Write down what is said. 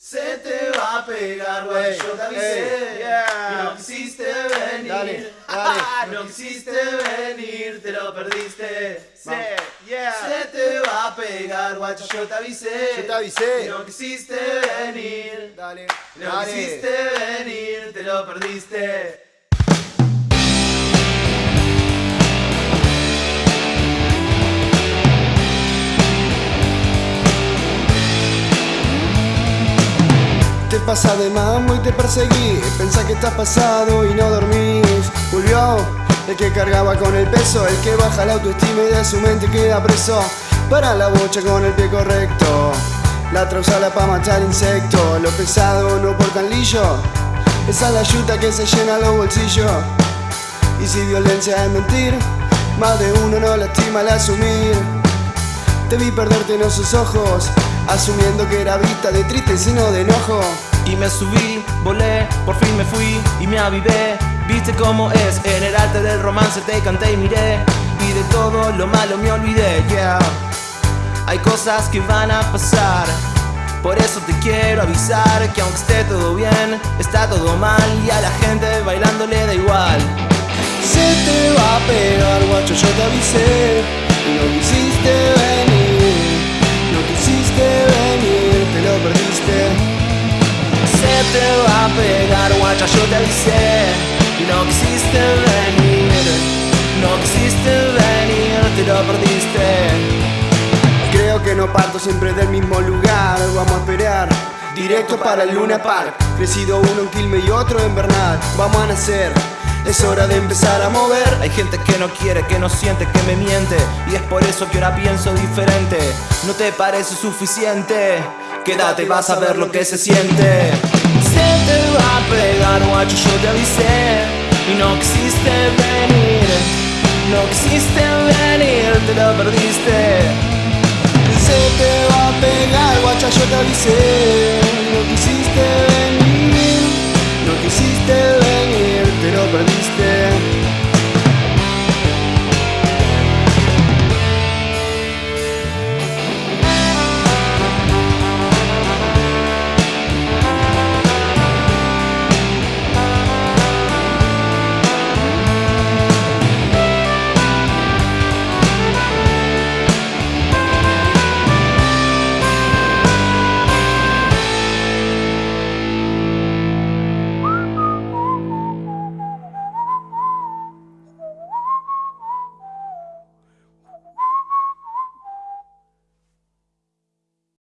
Se te va a pegar, güey, yo te avisé yeah. No quisiste venir Dale, dale. No quisiste venir, te lo perdiste Sí, yeah. Se te va a pegar, guacho, yo te avisé Yo te avisé. No quisiste venir Dale, No dale. quisiste venir, te lo perdiste Pasa de mambo y te perseguí. Pensá que estás pasado y no dormís. Volvió el que cargaba con el peso El que baja la autoestima y de su mente queda preso. Para la bocha con el pie correcto. La trausala pa' matar insectos Lo pesado no portan lillo Esa es la yuta que se llena los bolsillos. Y si violencia es mentir Más de uno no lastima al asumir. Te vi perderte en esos ojos, asumiendo que era vista de triste sino de enojo. Y me subí, volé, por fin me fui y me avivé. Viste cómo es, en el arte del romance te canté y miré. Y de todo lo malo me olvidé, yeah. Hay cosas que van a pasar. Por eso te quiero avisar que aunque esté todo bien, está todo mal Y a la gente bailando le da igual. Se te va a pegar, guacho, yo te avisé. Y no quisiste te va a pegar, guacha, yo te avisé Y no quisiste venir, no quisiste venir, te lo perdiste Creo que no parto siempre del mismo lugar, vamos a esperar. Directo para el Luna Park, crecido uno en Quilme y otro en Bernal. Vamos a nacer, es hora de empezar a mover. Hay gente que no quiere, que no siente, que me miente Y es por eso que ahora pienso diferente ¿No te parece suficiente? Quédate, vas a ver lo que se siente te va a pegar, guacho, yo te avisé Y no quisiste venir No quisiste venir, te lo perdiste Se te va a pegar, guacha, yo te avisé.